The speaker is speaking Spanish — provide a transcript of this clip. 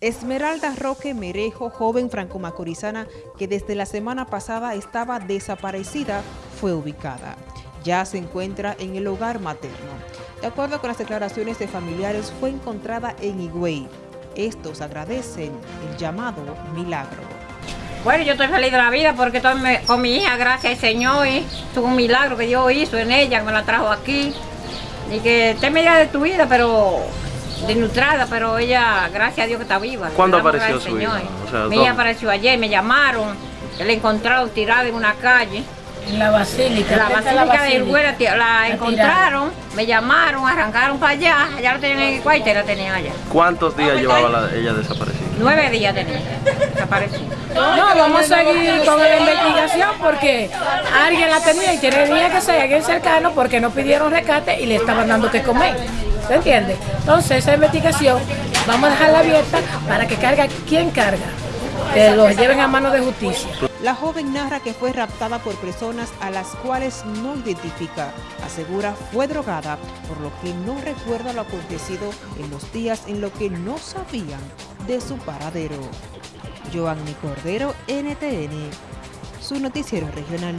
Esmeralda Roque Merejo, joven franco-macorizana que desde la semana pasada estaba desaparecida, fue ubicada. Ya se encuentra en el hogar materno. De acuerdo con las declaraciones de familiares, fue encontrada en Higüey. Estos agradecen el llamado milagro. Bueno, yo estoy feliz de la vida porque con mi hija, gracias al Señor, y tuvo un milagro que Dios hizo en ella, me la trajo aquí. Y que esté media destruida, pero denutrada, pero ella, gracias a Dios que está viva. ¿Cuándo apareció su hija? mi hija apareció ayer, me llamaron, que la encontraron tirada en una calle. En la basílica. La basílica, de Irgüera la, encontraron, me llamaron, arrancaron para allá, allá la tenían en el cuarto y la tenían allá. ¿Cuántos días llevaba ella desaparecida? Nueve días tenía desaparecida. No, vamos a seguir con la investigación porque alguien la tenía y tenía que ser alguien cercano porque no pidieron rescate y le estaban dando que comer. ¿Se entiende? Entonces esa investigación vamos a dejarla abierta para que carga quien carga, que los lleven a mano de justicia. La joven narra que fue raptada por personas a las cuales no identifica. Asegura fue drogada, por lo que no recuerda lo acontecido en los días en los que no sabían de su paradero. Joanny Cordero, NTN, su noticiero regional.